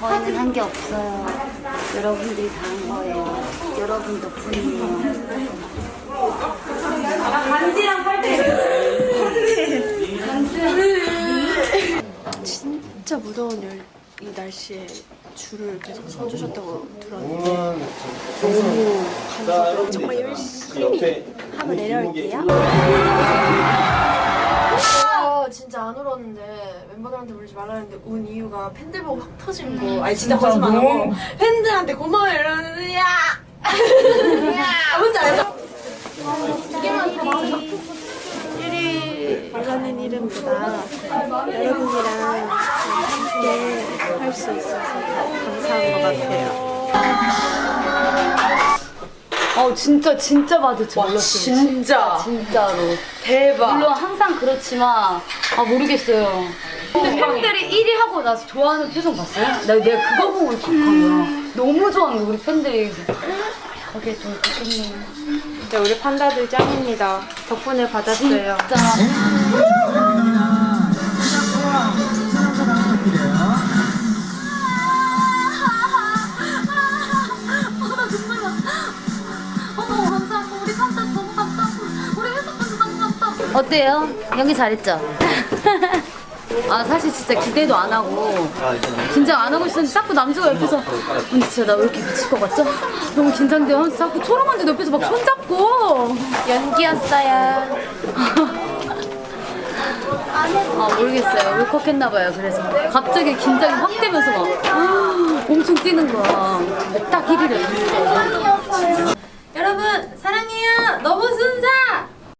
저희는 한 게 없어요. 여러분들이 다 한 거예요. 여러분 덕분이에요. 진짜 무더운 열, 이 날씨에 줄을 계속 서주셨다고 들었는데 너무 감사드려요. 정말 열심히 하고 내려올게요. 아, 안 울었는데 멤버들한테 울지 말라는데 운 이유가 팬들 보고 확 터진 거. 아니 진짜 거짓말 안 하고 팬들한테 고마워요 이러는데 야! 야! 뭔지 알죠? 유리라는 이름보다 여러분이랑 함께 할 수 있어서 더 감사한 것 같아요. 어 진짜 진짜 줄 몰랐어요. 진짜 진짜로. 대박. 물론 항상 그렇지만 아 모르겠어요. 근데 팬들이 1위 하고 나서 좋아하는 표정 봤어요? 나 내가 그거 보고 울컥한 거야. 너무 좋아하는 거 우리 팬들이. 그게 좀 좋겠네요. 진짜 우리 판다들 짱입니다. 덕분에 받았어요. 진짜. 어때요? 연기 잘했죠? 아 사실 진짜 기대도 안 하고. 긴장 안 하고 있었는데 자꾸 남자가 옆에서 근데 진짜 나 왜 이렇게 미칠 것 같죠? 너무 긴장돼요. 하면서 자꾸 초롱언니 옆에서 막 손잡고. 연기였어요. 아 모르겠어요. 울컥했나봐요. 그래서 갑자기 긴장이 확 되면서 막 엄청 뛰는 거야. 딱 1위를